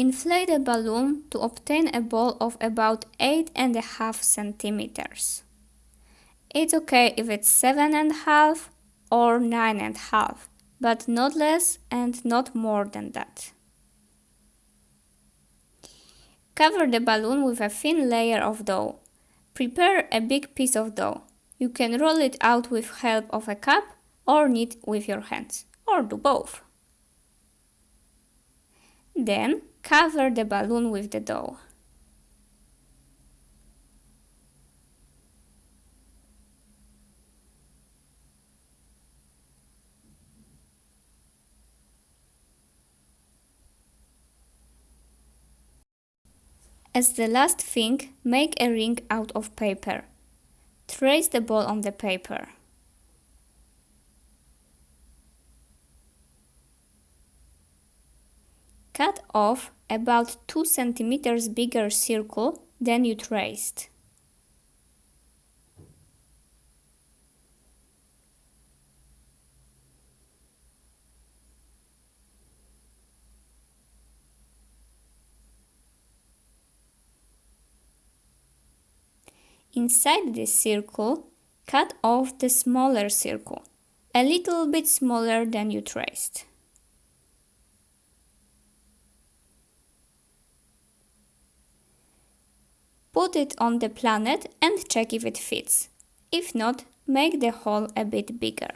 Inflate a balloon to obtain a ball of about 8.5 centimeters. It's okay if it's 7.5 or 9.5, but not less and not more than that. Cover the balloon with a thin layer of dough. Prepare a big piece of dough. You can roll it out with help of a cup or knead with your hands, or do both. Then cover the balloon with the dough. As the last thing, make a ring out of paper. Trace the ball on the paper. Cut off about 2 cm bigger circle than you traced. Inside this circle, cut off the smaller circle, a little bit smaller than you traced. Put it on the planet and check if it fits. If not, make the hole a bit bigger.